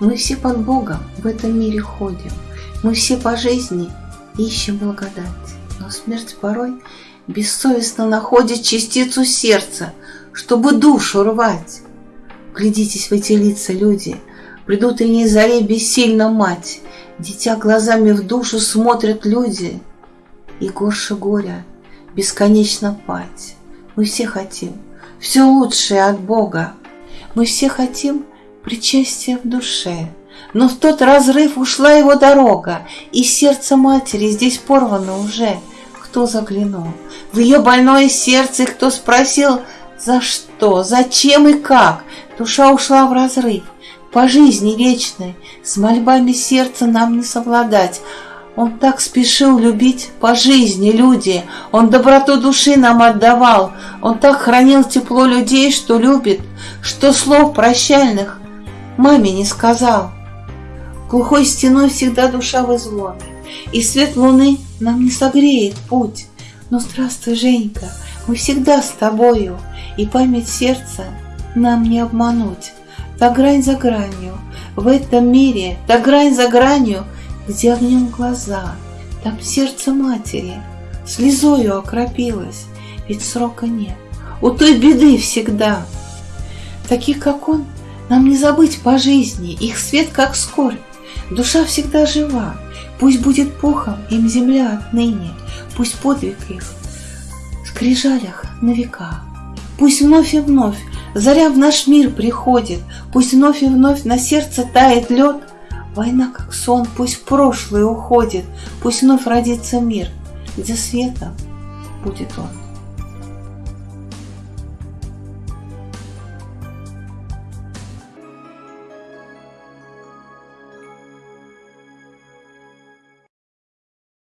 Мы все под Богом в этом мире ходим, Мы все по жизни ищем благодать, Но смерть порой бессовестно находит частицу сердца, Чтобы душу рвать. Глядитесь в эти лица, люди, Придут и не заре бессильно мать, Дитя глазами в душу смотрят люди, И горше горя бесконечно пать. Мы все хотим все лучшее от Бога. Мы все хотим причастия в душе, но в тот разрыв ушла его дорога, и сердце матери здесь порвано уже. Кто заглянул? В ее больное сердце, кто спросил, за что, зачем и как, душа ушла в разрыв, по жизни вечной, с мольбами сердца нам не совладать, он так спешил любить по жизни люди, Он доброту души нам отдавал, Он так хранил тепло людей, что любит, Что слов прощальных маме не сказал. Глухой стеной всегда душа в изломе, И свет луны нам не согреет путь. Но здравствуй, Женька, мы всегда с тобою, И память сердца нам не обмануть. Та грань за гранью, в этом мире, та грань за гранью — где огнем глаза, там сердце матери слезою окропилось, ведь срока нет, у той беды всегда. Таких, как он, нам не забыть по жизни, их свет как скорбь, душа всегда жива, пусть будет пухом им земля отныне, пусть подвиг их в скрижалях на века. Пусть вновь и вновь заря в наш мир приходит, Пусть вновь и вновь на сердце тает лед, Война как сон, пусть в прошлое уходит, Пусть вновь родится мир, где светом будет он.